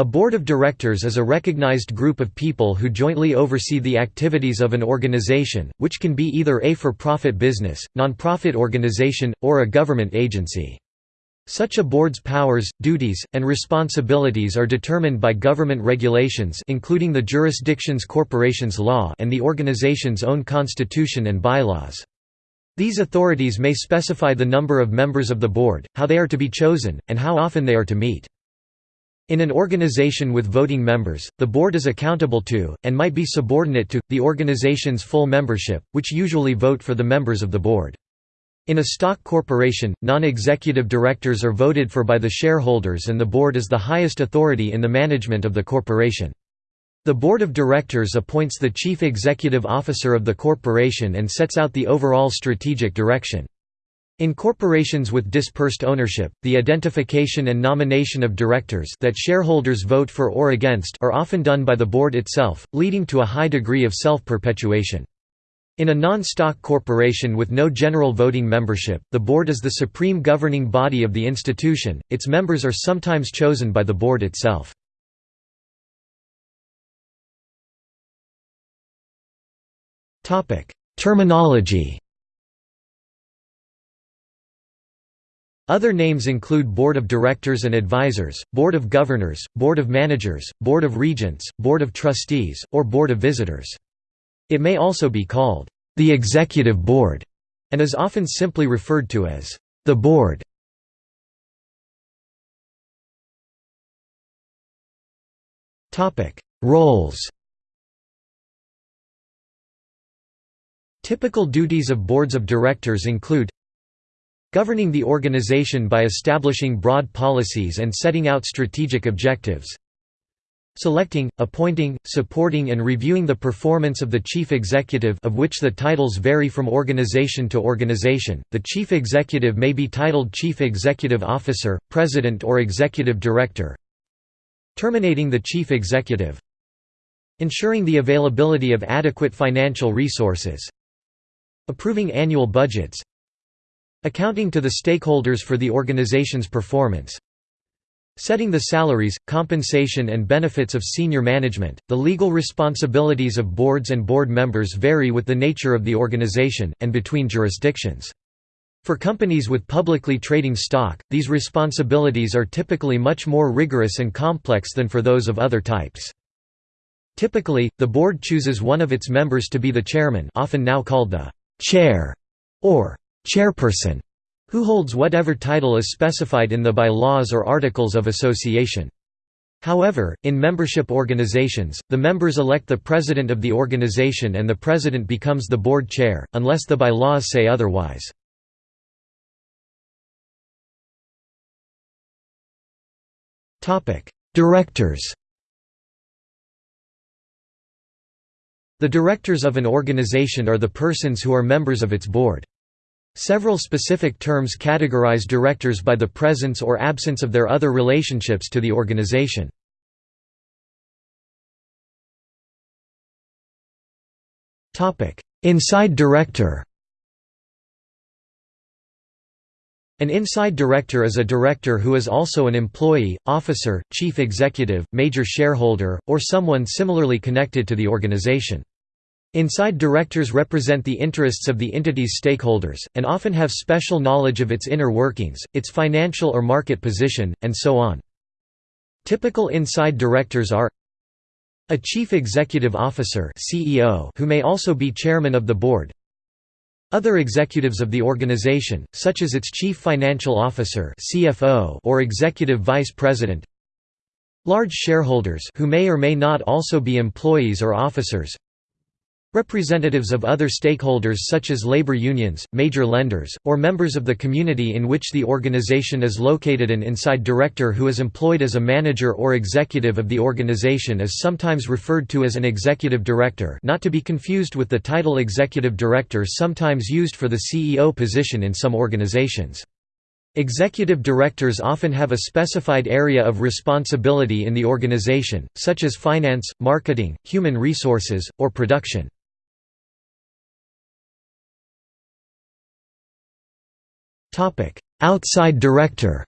A board of directors is a recognized group of people who jointly oversee the activities of an organization, which can be either a for-profit business, non-profit organization, or a government agency. Such a board's powers, duties, and responsibilities are determined by government regulations including the jurisdiction's corporations law and the organization's own constitution and bylaws. These authorities may specify the number of members of the board, how they are to be chosen, and how often they are to meet. In an organization with voting members, the board is accountable to, and might be subordinate to, the organization's full membership, which usually vote for the members of the board. In a stock corporation, non-executive directors are voted for by the shareholders and the board is the highest authority in the management of the corporation. The board of directors appoints the chief executive officer of the corporation and sets out the overall strategic direction. In corporations with dispersed ownership, the identification and nomination of directors that shareholders vote for or against are often done by the board itself, leading to a high degree of self-perpetuation. In a non-stock corporation with no general voting membership, the board is the supreme governing body of the institution, its members are sometimes chosen by the board itself. Terminology Other names include Board of Directors and Advisors, Board of Governors, Board of Managers, Board of Regents, Board of Trustees, or Board of Visitors. It may also be called the Executive Board and is often simply referred to as the Board. Roles Typical duties of boards of directors include Governing the organization by establishing broad policies and setting out strategic objectives. Selecting, appointing, supporting and reviewing the performance of the chief executive of which the titles vary from organization to organization, the chief executive may be titled chief executive officer, president or executive director. Terminating the chief executive. Ensuring the availability of adequate financial resources. Approving annual budgets Accounting to the stakeholders for the organization's performance Setting the salaries, compensation and benefits of senior management. The legal responsibilities of boards and board members vary with the nature of the organization, and between jurisdictions. For companies with publicly trading stock, these responsibilities are typically much more rigorous and complex than for those of other types. Typically, the board chooses one of its members to be the chairman often now called the chair or chairperson who holds whatever title is specified in the bylaws or articles of association. However, in membership organizations, the members elect the president of the organization and the president becomes the board chair, unless the bylaws say otherwise. Directors The directors of an organization are the persons who are members of its board. Several specific terms categorize directors by the presence or absence of their other relationships to the organization. Inside director An inside director is a director who is also an employee, officer, chief executive, major shareholder, or someone similarly connected to the organization. Inside directors represent the interests of the entity's stakeholders, and often have special knowledge of its inner workings, its financial or market position, and so on. Typical inside directors are a chief executive officer CEO who may also be chairman of the board. Other executives of the organization, such as its chief financial officer CFO or executive vice president. Large shareholders who may or may not also be employees or officers Representatives of other stakeholders such as labor unions, major lenders, or members of the community in which the organization is located An inside director who is employed as a manager or executive of the organization is sometimes referred to as an executive director not to be confused with the title executive director sometimes used for the CEO position in some organizations. Executive directors often have a specified area of responsibility in the organization, such as finance, marketing, human resources, or production. Outside director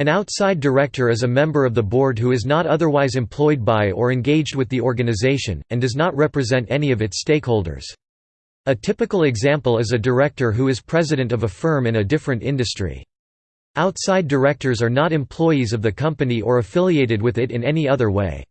An outside director is a member of the board who is not otherwise employed by or engaged with the organization, and does not represent any of its stakeholders. A typical example is a director who is president of a firm in a different industry. Outside directors are not employees of the company or affiliated with it in any other way.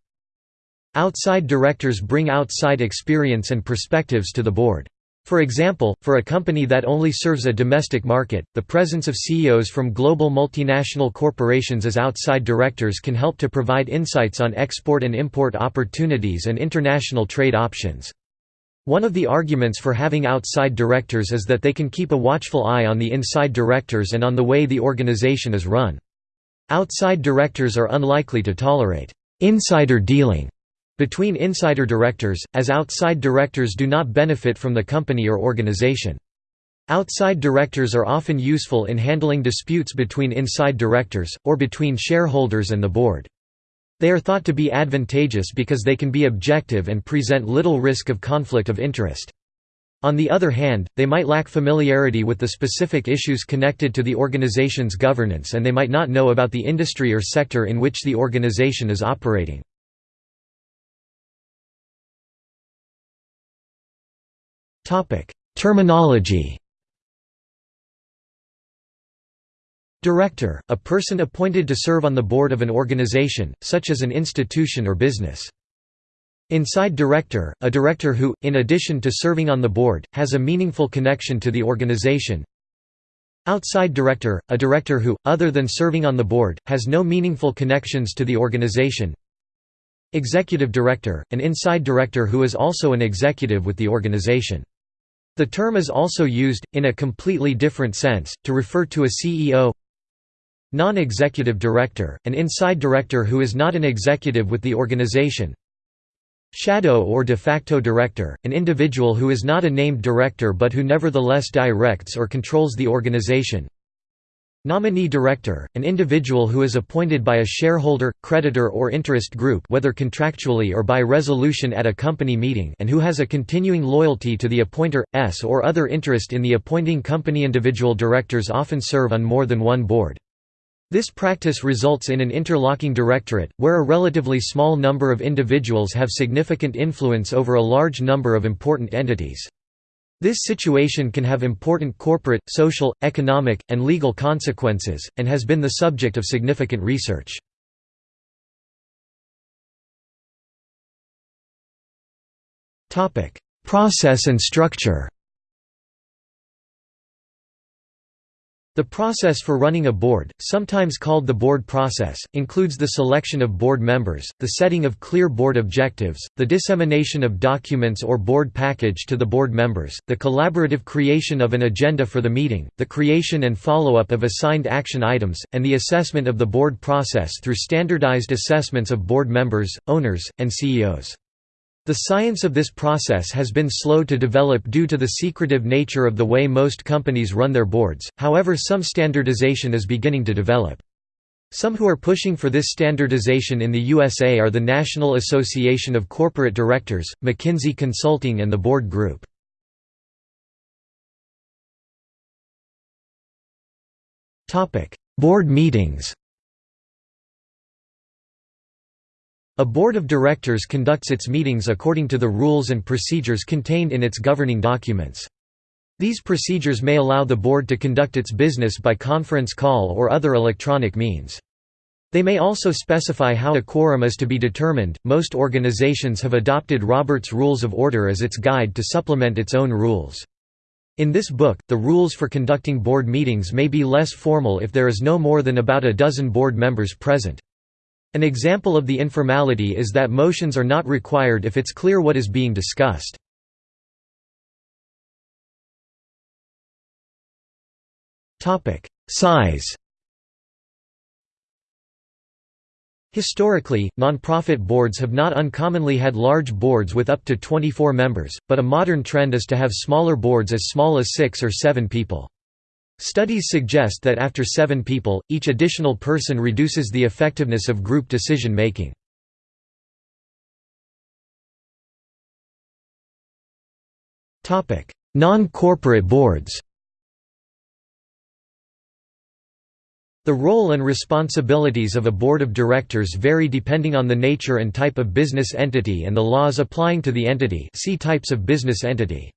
Outside directors bring outside experience and perspectives to the board. For example, for a company that only serves a domestic market, the presence of CEOs from global multinational corporations as outside directors can help to provide insights on export and import opportunities and international trade options. One of the arguments for having outside directors is that they can keep a watchful eye on the inside directors and on the way the organization is run. Outside directors are unlikely to tolerate insider dealing between insider directors, as outside directors do not benefit from the company or organization. Outside directors are often useful in handling disputes between inside directors, or between shareholders and the board. They are thought to be advantageous because they can be objective and present little risk of conflict of interest. On the other hand, they might lack familiarity with the specific issues connected to the organization's governance and they might not know about the industry or sector in which the organization is operating. Terminology Director, a person appointed to serve on the board of an organization, such as an institution or business. Inside director, a director who, in addition to serving on the board, has a meaningful connection to the organization. Outside director, a director who, other than serving on the board, has no meaningful connections to the organization. Executive director, an inside director who is also an executive with the organization. The term is also used, in a completely different sense, to refer to a CEO non-executive director, an inside director who is not an executive with the organization shadow or de facto director, an individual who is not a named director but who nevertheless directs or controls the organization. Nominee director, an individual who is appointed by a shareholder, creditor or interest group whether contractually or by resolution at a company meeting and who has a continuing loyalty to the appointer, s or other interest in the appointing company Individual directors often serve on more than one board. This practice results in an interlocking directorate, where a relatively small number of individuals have significant influence over a large number of important entities. This situation can have important corporate, social, economic, and legal consequences, and has been the subject of significant research. Process and structure The process for running a board, sometimes called the board process, includes the selection of board members, the setting of clear board objectives, the dissemination of documents or board package to the board members, the collaborative creation of an agenda for the meeting, the creation and follow-up of assigned action items, and the assessment of the board process through standardized assessments of board members, owners, and CEOs. The science of this process has been slow to develop due to the secretive nature of the way most companies run their boards, however some standardization is beginning to develop. Some who are pushing for this standardization in the USA are the National Association of Corporate Directors, McKinsey Consulting and the Board Group. Board meetings A board of directors conducts its meetings according to the rules and procedures contained in its governing documents. These procedures may allow the board to conduct its business by conference call or other electronic means. They may also specify how a quorum is to be determined. Most organizations have adopted Robert's Rules of Order as its guide to supplement its own rules. In this book, the rules for conducting board meetings may be less formal if there is no more than about a dozen board members present. An example of the informality is that motions are not required if it's clear what is being discussed. Size Historically, nonprofit boards have not uncommonly had large boards with up to 24 members, but a modern trend is to have smaller boards as small as 6 or 7 people. Studies suggest that after seven people, each additional person reduces the effectiveness of group decision making. Non-corporate boards The role and responsibilities of a board of directors vary depending on the nature and type of business entity and the laws applying to the entity see types of business entity.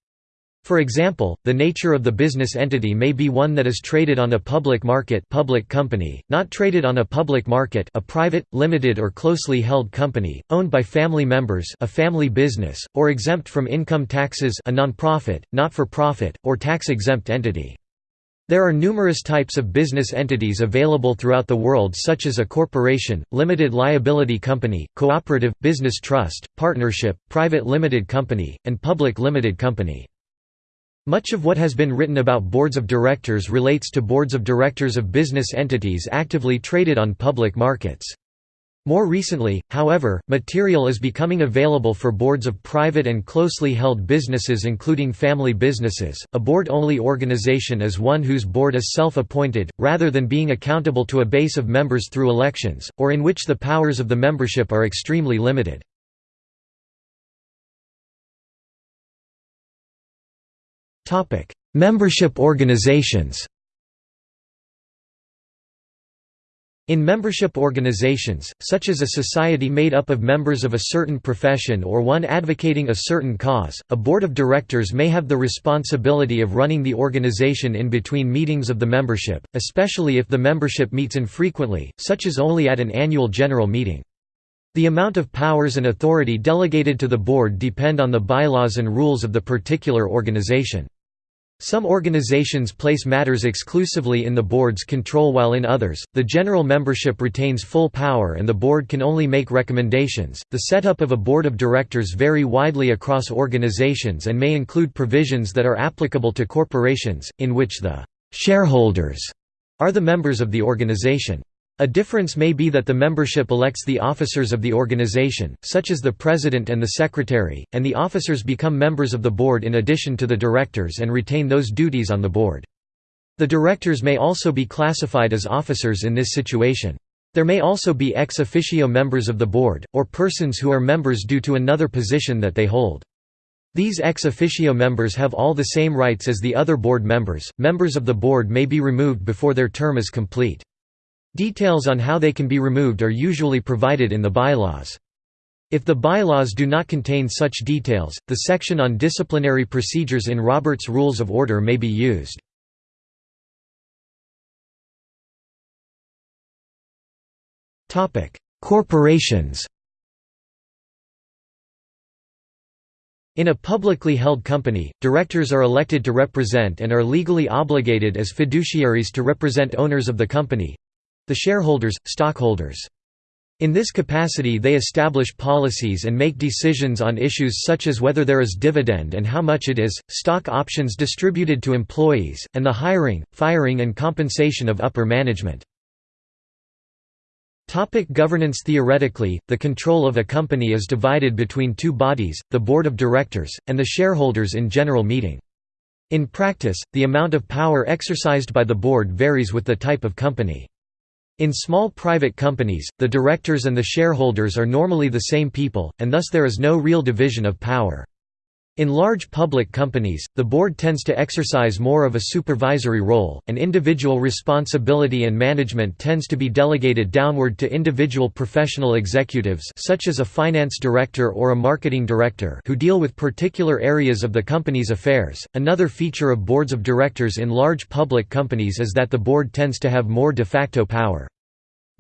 For example, the nature of the business entity may be one that is traded on a public market public company, not traded on a public market a private, limited or closely held company, owned by family members a family business, or exempt from income taxes a non-profit, not-for-profit, or tax-exempt entity. There are numerous types of business entities available throughout the world such as a corporation, limited liability company, cooperative, business trust, partnership, private limited company, and public limited company. Much of what has been written about boards of directors relates to boards of directors of business entities actively traded on public markets. More recently, however, material is becoming available for boards of private and closely held businesses including family businesses. A board-only organization is one whose board is self-appointed, rather than being accountable to a base of members through elections, or in which the powers of the membership are extremely limited. Membership organizations In membership organizations, such as a society made up of members of a certain profession or one advocating a certain cause, a board of directors may have the responsibility of running the organization in between meetings of the membership, especially if the membership meets infrequently, such as only at an annual general meeting. The amount of powers and authority delegated to the board depend on the bylaws and rules of the particular organization. Some organizations place matters exclusively in the board's control while in others, the general membership retains full power and the board can only make recommendations. The setup of a board of directors vary widely across organizations and may include provisions that are applicable to corporations, in which the shareholders are the members of the organization. A difference may be that the membership elects the officers of the organization, such as the president and the secretary, and the officers become members of the board in addition to the directors and retain those duties on the board. The directors may also be classified as officers in this situation. There may also be ex officio members of the board, or persons who are members due to another position that they hold. These ex officio members have all the same rights as the other board members. Members of the board may be removed before their term is complete. Details on how they can be removed are usually provided in the bylaws. If the bylaws do not contain such details, the section on disciplinary procedures in Robert's Rules of Order may be used. Corporations In a publicly held company, directors are elected to represent and are legally obligated as fiduciaries to represent owners of the company, the shareholders, stockholders. In this capacity they establish policies and make decisions on issues such as whether there is dividend and how much it is, stock options distributed to employees, and the hiring, firing and compensation of upper management. Topic governance Theoretically, the control of a company is divided between two bodies, the board of directors, and the shareholders in general meeting. In practice, the amount of power exercised by the board varies with the type of company. In small private companies, the directors and the shareholders are normally the same people, and thus there is no real division of power. In large public companies, the board tends to exercise more of a supervisory role, and individual responsibility and management tends to be delegated downward to individual professional executives such as a finance director or a marketing director who deal with particular areas of the company's affairs. Another feature of boards of directors in large public companies is that the board tends to have more de facto power.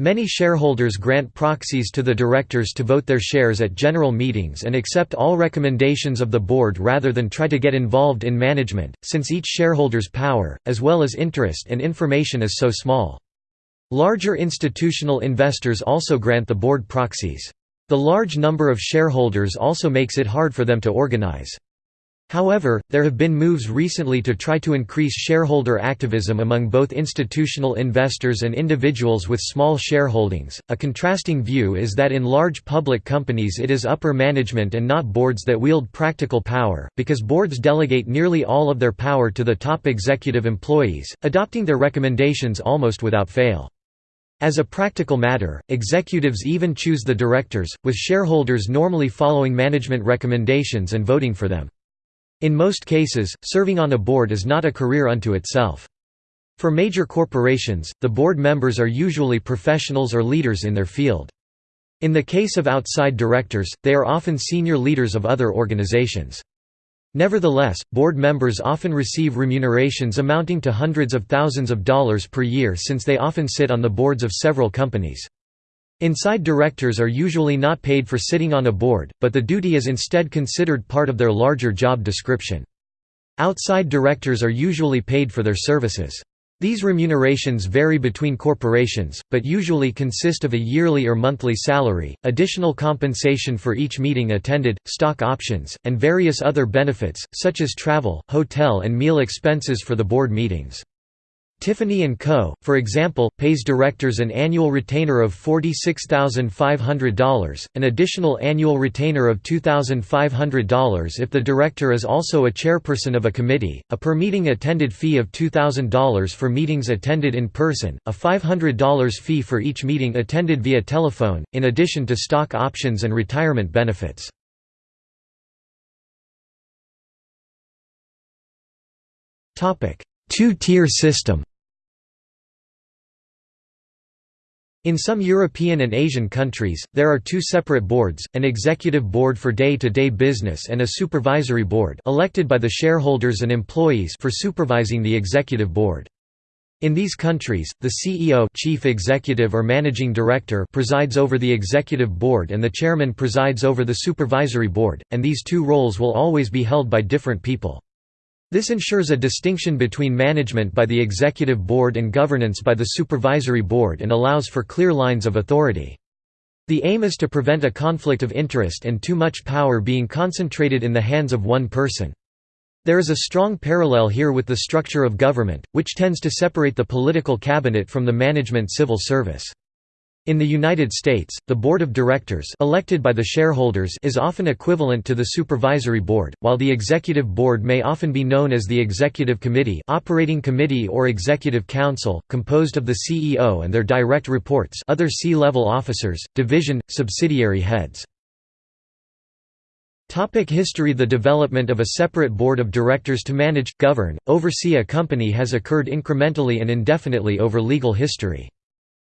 Many shareholders grant proxies to the directors to vote their shares at general meetings and accept all recommendations of the board rather than try to get involved in management, since each shareholder's power, as well as interest and information is so small. Larger institutional investors also grant the board proxies. The large number of shareholders also makes it hard for them to organize. However, there have been moves recently to try to increase shareholder activism among both institutional investors and individuals with small shareholdings. A contrasting view is that in large public companies it is upper management and not boards that wield practical power, because boards delegate nearly all of their power to the top executive employees, adopting their recommendations almost without fail. As a practical matter, executives even choose the directors, with shareholders normally following management recommendations and voting for them. In most cases, serving on a board is not a career unto itself. For major corporations, the board members are usually professionals or leaders in their field. In the case of outside directors, they are often senior leaders of other organizations. Nevertheless, board members often receive remunerations amounting to hundreds of thousands of dollars per year since they often sit on the boards of several companies. Inside directors are usually not paid for sitting on a board, but the duty is instead considered part of their larger job description. Outside directors are usually paid for their services. These remunerations vary between corporations, but usually consist of a yearly or monthly salary, additional compensation for each meeting attended, stock options, and various other benefits, such as travel, hotel and meal expenses for the board meetings. Tiffany & Co., for example, pays directors an annual retainer of $46,500, an additional annual retainer of $2,500 if the director is also a chairperson of a committee, a per-meeting attended fee of $2,000 for meetings attended in person, a $500 fee for each meeting attended via telephone, in addition to stock options and retirement benefits. Two-tier system In some European and Asian countries, there are two separate boards, an executive board for day-to-day -day business and a supervisory board elected by the shareholders and employees for supervising the executive board. In these countries, the CEO chief executive or managing director presides over the executive board and the chairman presides over the supervisory board, and these two roles will always be held by different people. This ensures a distinction between management by the executive board and governance by the supervisory board and allows for clear lines of authority. The aim is to prevent a conflict of interest and too much power being concentrated in the hands of one person. There is a strong parallel here with the structure of government, which tends to separate the political cabinet from the management civil service. In the United States, the board of directors elected by the shareholders is often equivalent to the supervisory board, while the executive board may often be known as the executive committee operating committee or executive council, composed of the CEO and their direct reports other C-level officers, division, subsidiary heads. Topic history The development of a separate board of directors to manage, govern, oversee a company has occurred incrementally and indefinitely over legal history.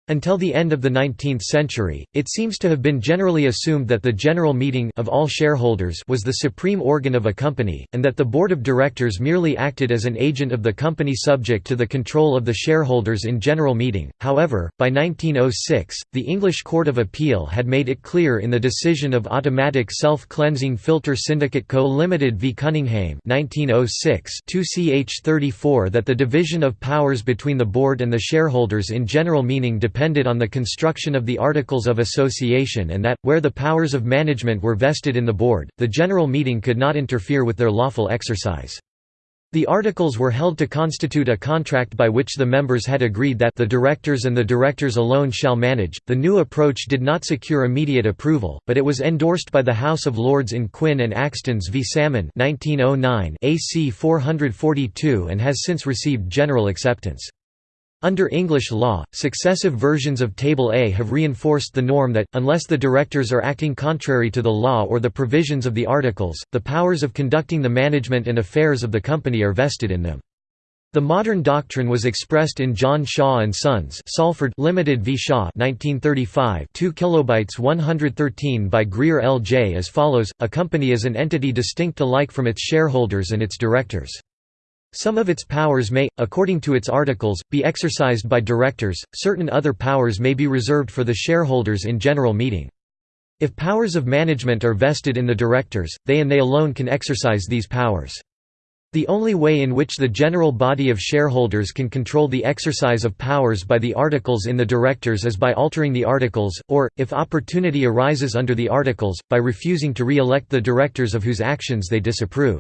Until the end of the 19th century, it seems to have been generally assumed that the general meeting of all shareholders was the supreme organ of a company, and that the board of directors merely acted as an agent of the company subject to the control of the shareholders in general meeting. However, by 1906, the English Court of Appeal had made it clear in the decision of Automatic Self-Cleansing Filter Syndicate Co. Limited v Cunningham 1906 2 ch 34 that the division of powers between the board and the shareholders in general meeting depended on the construction of the Articles of Association and that, where the powers of management were vested in the board, the general meeting could not interfere with their lawful exercise. The articles were held to constitute a contract by which the members had agreed that the directors and the directors alone shall manage. The new approach did not secure immediate approval, but it was endorsed by the House of Lords in Quin and Axtens v Salmon 1909 AC 442 and has since received general acceptance. Under English law, successive versions of Table A have reinforced the norm that, unless the directors are acting contrary to the law or the provisions of the articles, the powers of conducting the management and affairs of the company are vested in them. The modern doctrine was expressed in John Shaw and Sons Salford Limited v Shaw 1935 2 kilobytes 113 by Greer L.J. as follows, a company is an entity distinct alike from its shareholders and its directors. Some of its powers may, according to its articles, be exercised by directors, certain other powers may be reserved for the shareholders in general meeting. If powers of management are vested in the directors, they and they alone can exercise these powers. The only way in which the general body of shareholders can control the exercise of powers by the articles in the directors is by altering the articles, or, if opportunity arises under the articles, by refusing to re-elect the directors of whose actions they disapprove.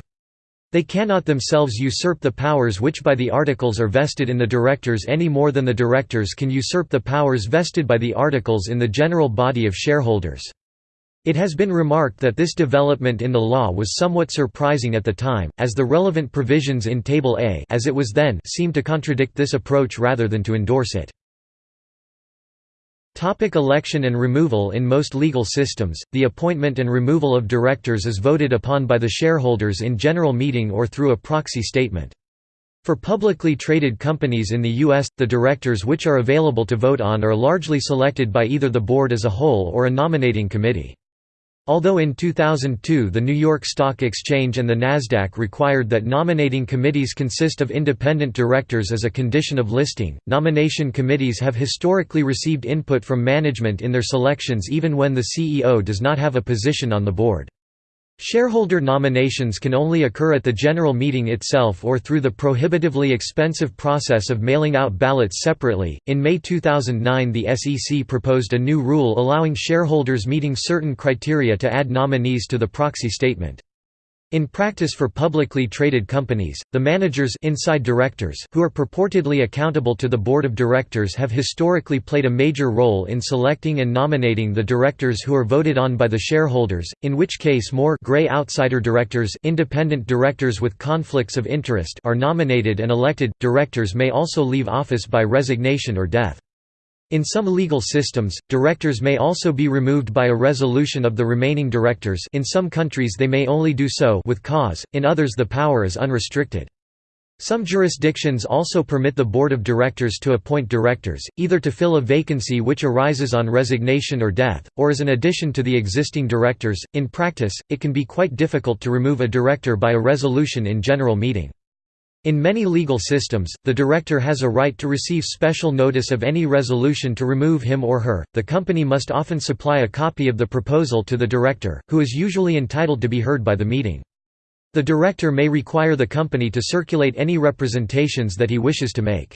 They cannot themselves usurp the powers which by the articles are vested in the directors any more than the directors can usurp the powers vested by the articles in the general body of shareholders. It has been remarked that this development in the law was somewhat surprising at the time, as the relevant provisions in Table A as it was then seem to contradict this approach rather than to endorse it. Topic election and removal In most legal systems, the appointment and removal of directors is voted upon by the shareholders in general meeting or through a proxy statement. For publicly traded companies in the U.S., the directors which are available to vote on are largely selected by either the board as a whole or a nominating committee. Although in 2002 the New York Stock Exchange and the Nasdaq required that nominating committees consist of independent directors as a condition of listing, nomination committees have historically received input from management in their selections even when the CEO does not have a position on the board. Shareholder nominations can only occur at the general meeting itself or through the prohibitively expensive process of mailing out ballots separately. In May 2009, the SEC proposed a new rule allowing shareholders meeting certain criteria to add nominees to the proxy statement. In practice for publicly traded companies, the managers inside directors who are purportedly accountable to the board of directors have historically played a major role in selecting and nominating the directors who are voted on by the shareholders, in which case more gray outsider directors independent directors with conflicts of interest are nominated and elected. Directors may also leave office by resignation or death. In some legal systems, directors may also be removed by a resolution of the remaining directors in some countries they may only do so with cause, in others the power is unrestricted. Some jurisdictions also permit the board of directors to appoint directors, either to fill a vacancy which arises on resignation or death, or as an addition to the existing directors. In practice, it can be quite difficult to remove a director by a resolution in general meeting. In many legal systems, the director has a right to receive special notice of any resolution to remove him or her. The company must often supply a copy of the proposal to the director, who is usually entitled to be heard by the meeting. The director may require the company to circulate any representations that he wishes to make.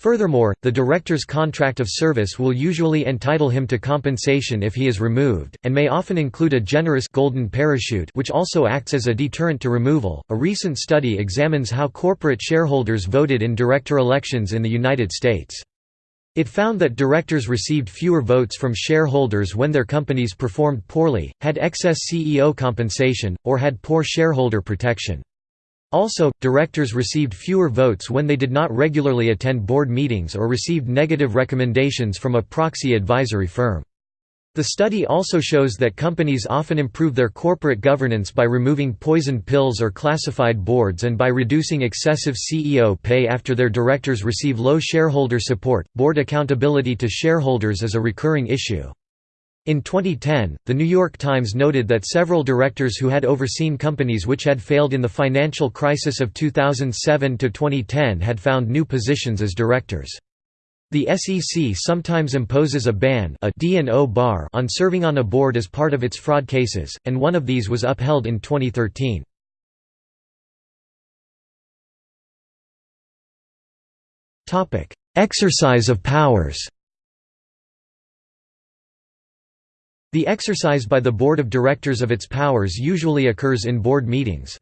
Furthermore, the director's contract of service will usually entitle him to compensation if he is removed, and may often include a generous golden parachute which also acts as a deterrent to removal. A recent study examines how corporate shareholders voted in director elections in the United States. It found that directors received fewer votes from shareholders when their companies performed poorly, had excess CEO compensation, or had poor shareholder protection. Also, directors received fewer votes when they did not regularly attend board meetings or received negative recommendations from a proxy advisory firm. The study also shows that companies often improve their corporate governance by removing poisoned pills or classified boards and by reducing excessive CEO pay after their directors receive low shareholder support. Board accountability to shareholders is a recurring issue. In 2010, The New York Times noted that several directors who had overseen companies which had failed in the financial crisis of 2007–2010 had found new positions as directors. The SEC sometimes imposes a ban a D&O bar on serving on a board as part of its fraud cases, and one of these was upheld in 2013. Exercise of powers The exercise by the board of directors of its powers usually occurs in board meetings.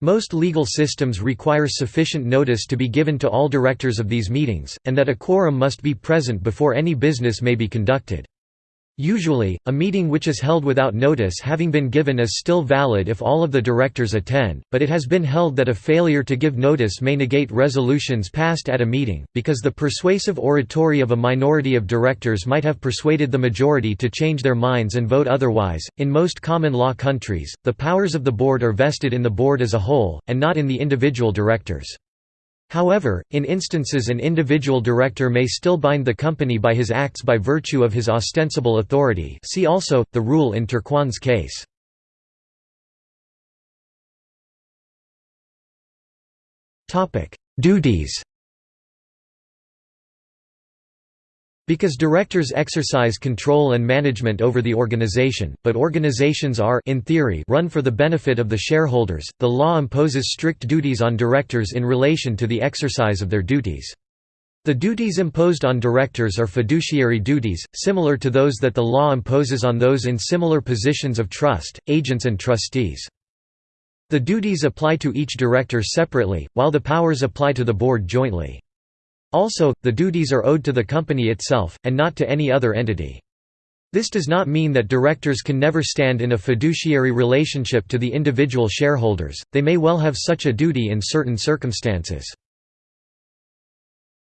Most legal systems require sufficient notice to be given to all directors of these meetings, and that a quorum must be present before any business may be conducted. Usually, a meeting which is held without notice having been given is still valid if all of the directors attend, but it has been held that a failure to give notice may negate resolutions passed at a meeting, because the persuasive oratory of a minority of directors might have persuaded the majority to change their minds and vote otherwise. In most common law countries, the powers of the board are vested in the board as a whole, and not in the individual directors. However, in instances an individual director may still bind the company by his acts by virtue of his ostensible authority see also, the rule in Turquand's case. Duties Because directors exercise control and management over the organization, but organizations are in theory run for the benefit of the shareholders, the law imposes strict duties on directors in relation to the exercise of their duties. The duties imposed on directors are fiduciary duties, similar to those that the law imposes on those in similar positions of trust, agents and trustees. The duties apply to each director separately, while the powers apply to the board jointly. Also, the duties are owed to the company itself, and not to any other entity. This does not mean that directors can never stand in a fiduciary relationship to the individual shareholders, they may well have such a duty in certain circumstances.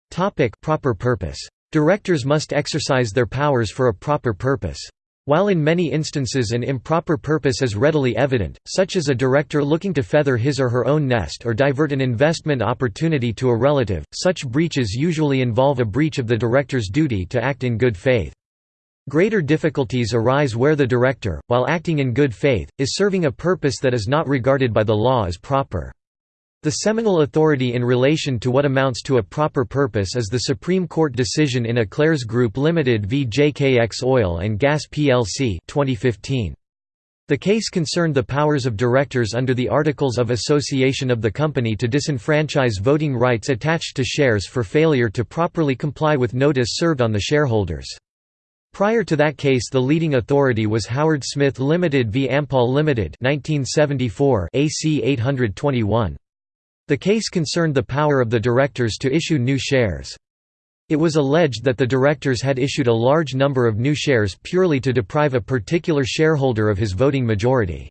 Proper purpose. Directors must exercise their powers for a proper purpose. While in many instances an improper purpose is readily evident, such as a director looking to feather his or her own nest or divert an investment opportunity to a relative, such breaches usually involve a breach of the director's duty to act in good faith. Greater difficulties arise where the director, while acting in good faith, is serving a purpose that is not regarded by the law as proper. The seminal authority in relation to what amounts to a proper purpose is the Supreme Court decision in Eclairs Group Limited v JKX Oil and Gas plc 2015. The case concerned the powers of directors under the Articles of Association of the company to disenfranchise voting rights attached to shares for failure to properly comply with notice served on the shareholders. Prior to that case the leading authority was Howard Smith Limited v Ampol Limited 1974 AC 821. The case concerned the power of the directors to issue new shares. It was alleged that the directors had issued a large number of new shares purely to deprive a particular shareholder of his voting majority.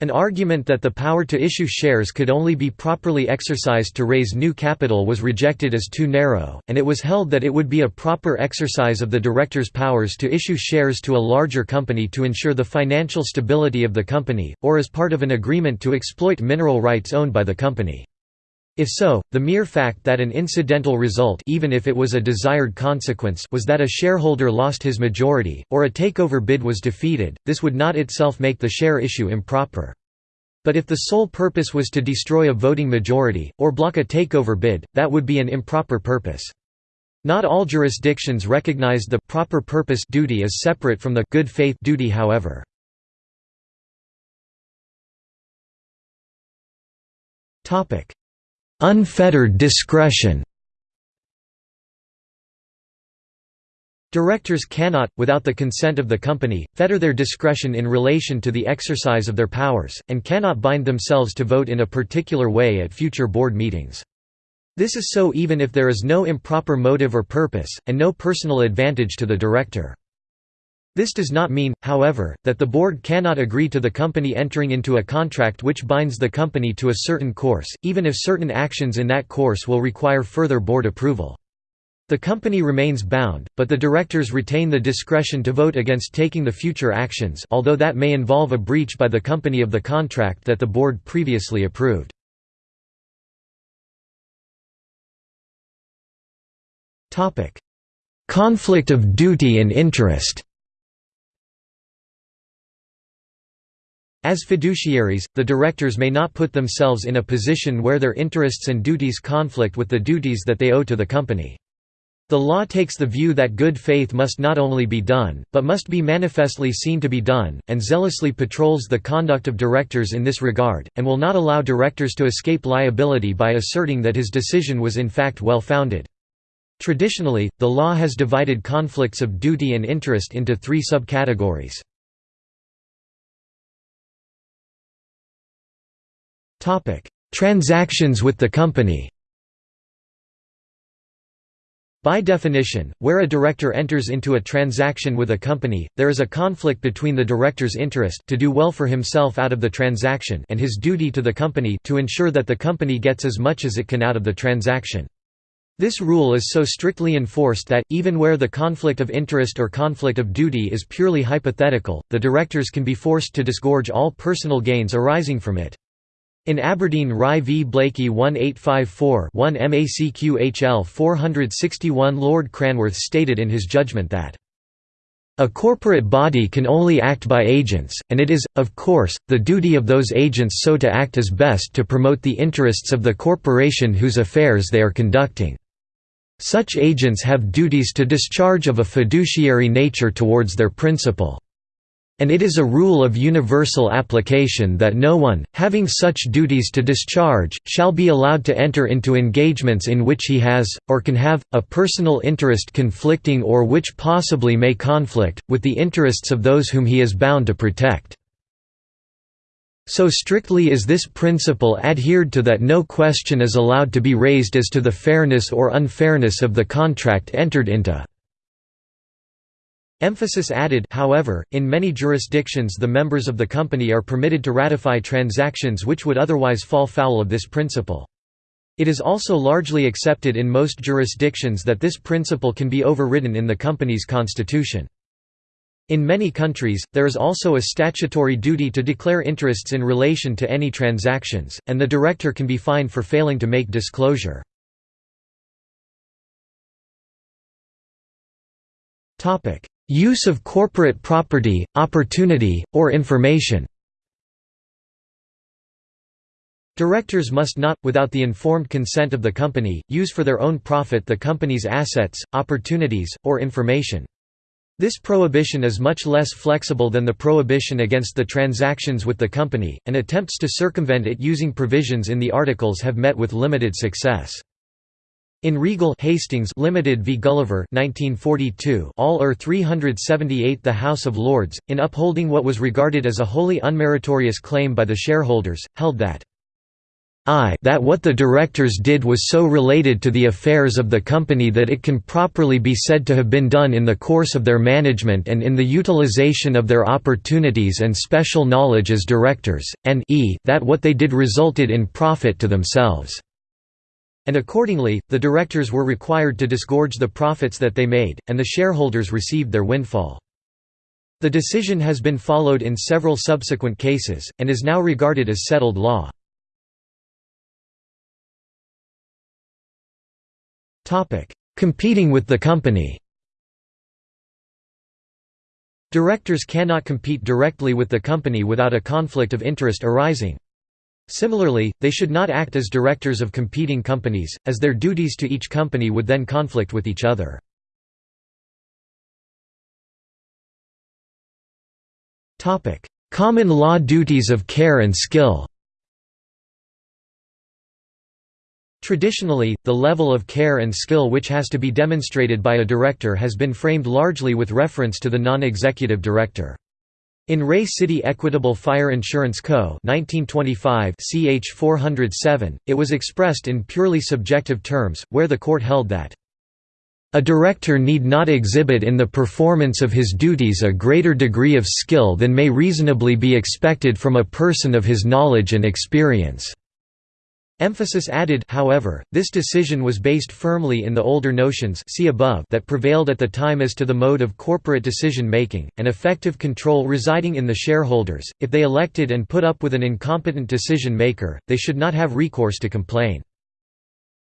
An argument that the power to issue shares could only be properly exercised to raise new capital was rejected as too narrow, and it was held that it would be a proper exercise of the directors' powers to issue shares to a larger company to ensure the financial stability of the company, or as part of an agreement to exploit mineral rights owned by the company. If so, the mere fact that an incidental result even if it was a desired consequence was that a shareholder lost his majority, or a takeover bid was defeated, this would not itself make the share issue improper. But if the sole purpose was to destroy a voting majority, or block a takeover bid, that would be an improper purpose. Not all jurisdictions recognize the proper purpose duty as separate from the good faith duty however. Topic Unfettered discretion Directors cannot, without the consent of the company, fetter their discretion in relation to the exercise of their powers, and cannot bind themselves to vote in a particular way at future board meetings. This is so even if there is no improper motive or purpose, and no personal advantage to the director. This does not mean, however, that the board cannot agree to the company entering into a contract which binds the company to a certain course, even if certain actions in that course will require further board approval. The company remains bound, but the directors retain the discretion to vote against taking the future actions although that may involve a breach by the company of the contract that the board previously approved. Conflict of duty and interest As fiduciaries, the directors may not put themselves in a position where their interests and duties conflict with the duties that they owe to the company. The law takes the view that good faith must not only be done, but must be manifestly seen to be done, and zealously patrols the conduct of directors in this regard, and will not allow directors to escape liability by asserting that his decision was in fact well founded. Traditionally, the law has divided conflicts of duty and interest into three subcategories. Transactions with the company. By definition, where a director enters into a transaction with a company, there is a conflict between the director's interest to do well for himself out of the transaction and his duty to the company to ensure that the company gets as much as it can out of the transaction. This rule is so strictly enforced that, even where the conflict of interest or conflict of duty is purely hypothetical, the directors can be forced to disgorge all personal gains arising from it. In Aberdeen Rye v Blaikie 1854 1 MACQHL 461 Lord Cranworth stated in his judgment that a corporate body can only act by agents, and it is, of course, the duty of those agents so to act as best to promote the interests of the corporation whose affairs they are conducting. Such agents have duties to discharge of a fiduciary nature towards their principal and it is a rule of universal application that no one, having such duties to discharge, shall be allowed to enter into engagements in which he has, or can have, a personal interest conflicting or which possibly may conflict, with the interests of those whom he is bound to protect. So strictly is this principle adhered to that no question is allowed to be raised as to the fairness or unfairness of the contract entered into. Emphasis added however, in many jurisdictions the members of the company are permitted to ratify transactions which would otherwise fall foul of this principle. It is also largely accepted in most jurisdictions that this principle can be overridden in the company's constitution. In many countries, there is also a statutory duty to declare interests in relation to any transactions, and the director can be fined for failing to make disclosure. Use of corporate property, opportunity, or information Directors must not, without the informed consent of the company, use for their own profit the company's assets, opportunities, or information. This prohibition is much less flexible than the prohibition against the transactions with the company, and attempts to circumvent it using provisions in the articles have met with limited success. In Regal Hastings Limited v Gulliver 1942 All er 378 the House of Lords, in upholding what was regarded as a wholly unmeritorious claim by the shareholders, held that I that what the directors did was so related to the affairs of the company that it can properly be said to have been done in the course of their management and in the utilization of their opportunities and special knowledge as directors, and e that what they did resulted in profit to themselves." And accordingly, the directors were required to disgorge the profits that they made, and the shareholders received their windfall. The decision has been followed in several subsequent cases, and is now regarded as settled law. Competing with the company Directors cannot compete directly with the company without a conflict of interest arising. Similarly, they should not act as directors of competing companies, as their duties to each company would then conflict with each other. Common law duties of care and skill Traditionally, the level of care and skill which has to be demonstrated by a director has been framed largely with reference to the non-executive director. In Re City Equitable Fire Insurance Co. 1925 ch 407, it was expressed in purely subjective terms, where the court held that a director need not exhibit in the performance of his duties a greater degree of skill than may reasonably be expected from a person of his knowledge and experience. Emphasis added however, this decision was based firmly in the older notions see above that prevailed at the time as to the mode of corporate decision-making, and effective control residing in the shareholders. If they elected and put up with an incompetent decision-maker, they should not have recourse to complain.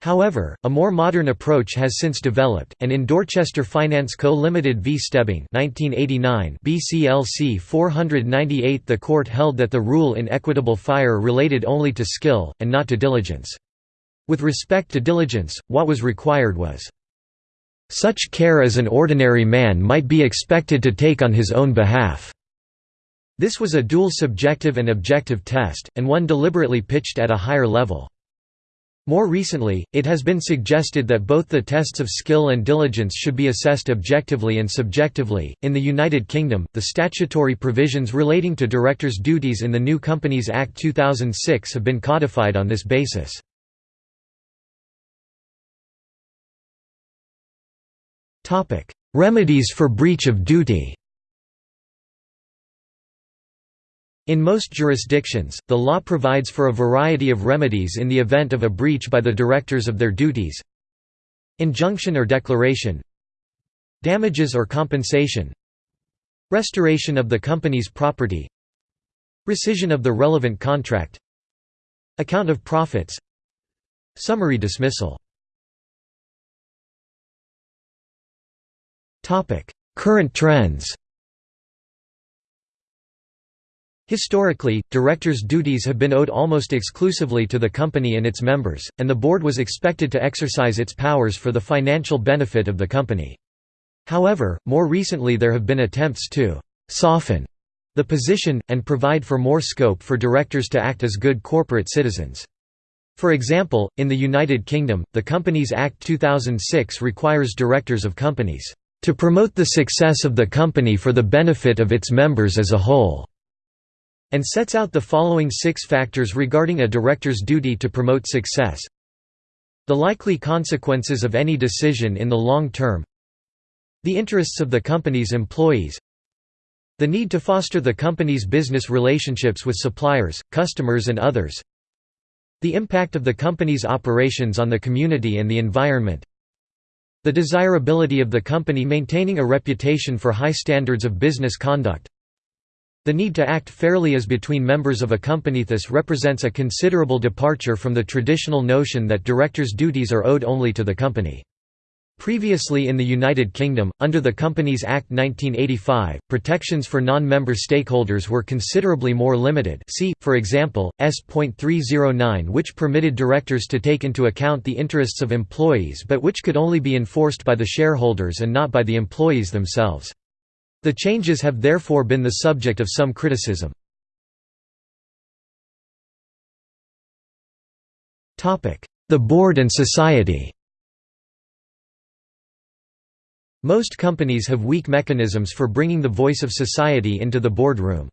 However, a more modern approach has since developed, and in Dorchester Finance Co. Limited v. Stebbing 1989 BCLC 498 the court held that the rule in equitable fire related only to skill, and not to diligence. With respect to diligence, what was required was, "...such care as an ordinary man might be expected to take on his own behalf." This was a dual subjective and objective test, and one deliberately pitched at a higher level. More recently, it has been suggested that both the tests of skill and diligence should be assessed objectively and subjectively. In the United Kingdom, the statutory provisions relating to directors' duties in the New Companies Act 2006 have been codified on this basis. Remedies for breach of duty. In most jurisdictions, the law provides for a variety of remedies in the event of a breach by the directors of their duties. Injunction or declaration. Damages or compensation. Restoration of the company's property. Rescission of the relevant contract. Account of profits. Summary dismissal. Current trends Historically, directors' duties have been owed almost exclusively to the company and its members, and the board was expected to exercise its powers for the financial benefit of the company. However, more recently there have been attempts to «soften» the position, and provide for more scope for directors to act as good corporate citizens. For example, in the United Kingdom, the Companies Act 2006 requires directors of companies to promote the success of the company for the benefit of its members as a whole and sets out the following six factors regarding a director's duty to promote success. The likely consequences of any decision in the long term The interests of the company's employees The need to foster the company's business relationships with suppliers, customers and others The impact of the company's operations on the community and the environment The desirability of the company maintaining a reputation for high standards of business conduct. The need to act fairly as between members of a company. This represents a considerable departure from the traditional notion that directors' duties are owed only to the company. Previously in the United Kingdom, under the Companies Act 1985, protections for non-member stakeholders were considerably more limited see, for example, S.309 which permitted directors to take into account the interests of employees but which could only be enforced by the shareholders and not by the employees themselves. The changes have therefore been the subject of some criticism. The board and society Most companies have weak mechanisms for bringing the voice of society into the boardroom.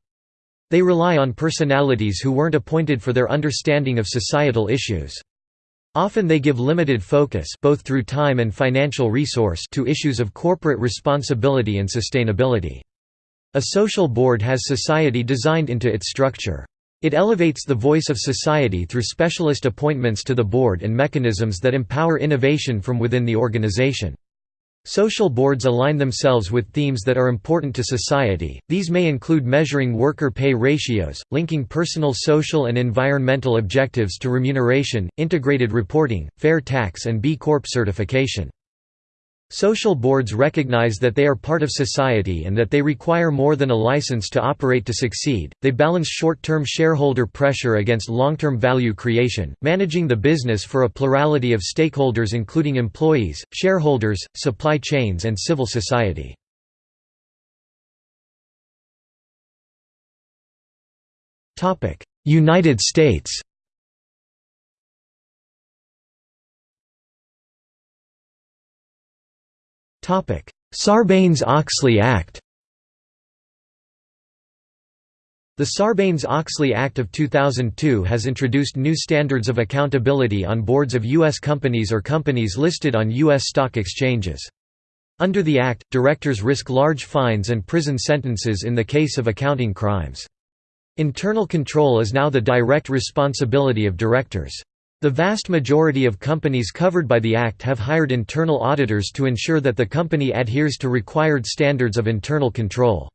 They rely on personalities who weren't appointed for their understanding of societal issues. Often they give limited focus both through time and financial resource to issues of corporate responsibility and sustainability. A social board has society designed into its structure. It elevates the voice of society through specialist appointments to the board and mechanisms that empower innovation from within the organization. Social boards align themselves with themes that are important to society, these may include measuring worker pay ratios, linking personal social and environmental objectives to remuneration, integrated reporting, fair tax and B Corp certification. Social boards recognize that they are part of society and that they require more than a license to operate to succeed. They balance short term shareholder pressure against long term value creation, managing the business for a plurality of stakeholders, including employees, shareholders, supply chains, and civil society. United States Sarbanes-Oxley Act The Sarbanes-Oxley Act of 2002 has introduced new standards of accountability on boards of U.S. companies or companies listed on U.S. stock exchanges. Under the Act, directors risk large fines and prison sentences in the case of accounting crimes. Internal control is now the direct responsibility of directors. The vast majority of companies covered by the Act have hired internal auditors to ensure that the company adheres to required standards of internal control.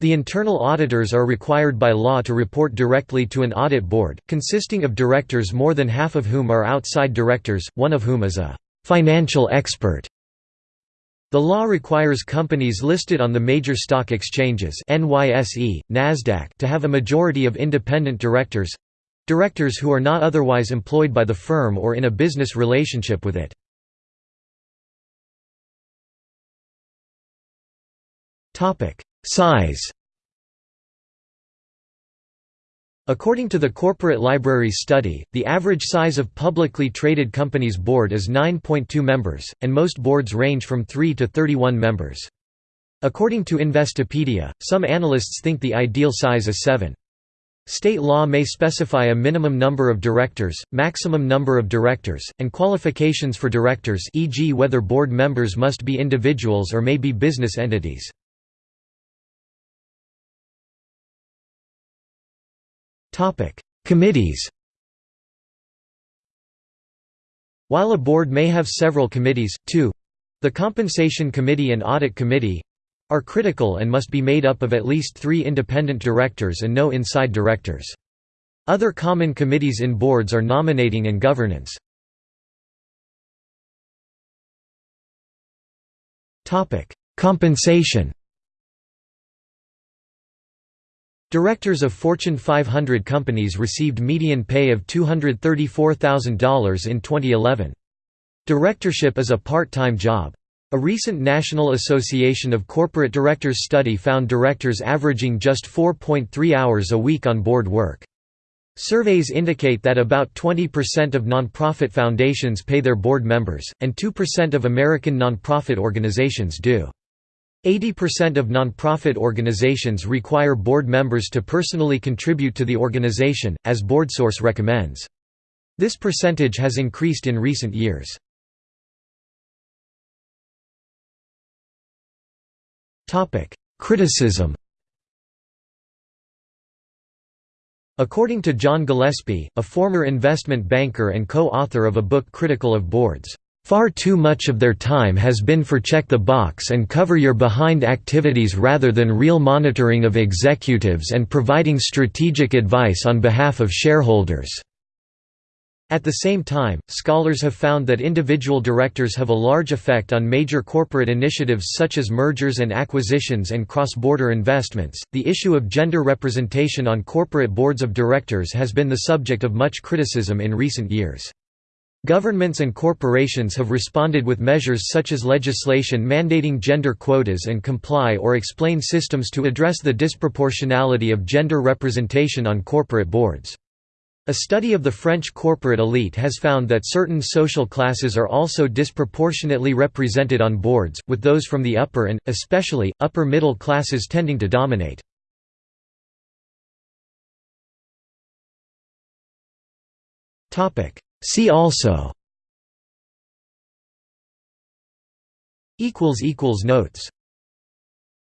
The internal auditors are required by law to report directly to an audit board, consisting of directors more than half of whom are outside directors, one of whom is a «financial expert». The law requires companies listed on the major stock exchanges NYSE, NASDAQ to have a majority of independent directors Directors who are not otherwise employed by the firm or in a business relationship with it. Size According to the Corporate Libraries study, the average size of publicly traded companies' board is 9.2 members, and most boards range from 3 to 31 members. According to Investopedia, some analysts think the ideal size is 7. State law may specify a minimum number of directors, maximum number of directors, and qualifications for directors e.g. whether board members must be individuals or may be business entities. Committees While a board may have several committees, two—the Compensation Committee and Audit Committee, are critical and must be made up of at least three independent directors and no inside directors. Other common committees in boards are nominating and governance. Compensation Directors of Fortune 500 companies received median pay of $234,000 in 2011. Directorship is a part-time job. A recent National Association of Corporate Directors study found directors averaging just 4.3 hours a week on board work. Surveys indicate that about 20% of nonprofit foundations pay their board members, and 2% of American nonprofit organizations do. 80% of nonprofit organizations require board members to personally contribute to the organization, as BoardSource recommends. This percentage has increased in recent years. Criticism According to John Gillespie, a former investment banker and co-author of a book critical of boards, Far too much of their time has been for check the box and cover your behind activities rather than real monitoring of executives and providing strategic advice on behalf of shareholders. At the same time, scholars have found that individual directors have a large effect on major corporate initiatives such as mergers and acquisitions and cross-border investments. The issue of gender representation on corporate boards of directors has been the subject of much criticism in recent years. Governments and corporations have responded with measures such as legislation mandating gender quotas and comply or explain systems to address the disproportionality of gender representation on corporate boards. A study of the French corporate elite has found that certain social classes are also disproportionately represented on boards, with those from the upper and, especially, upper middle classes tending to dominate. See also Notes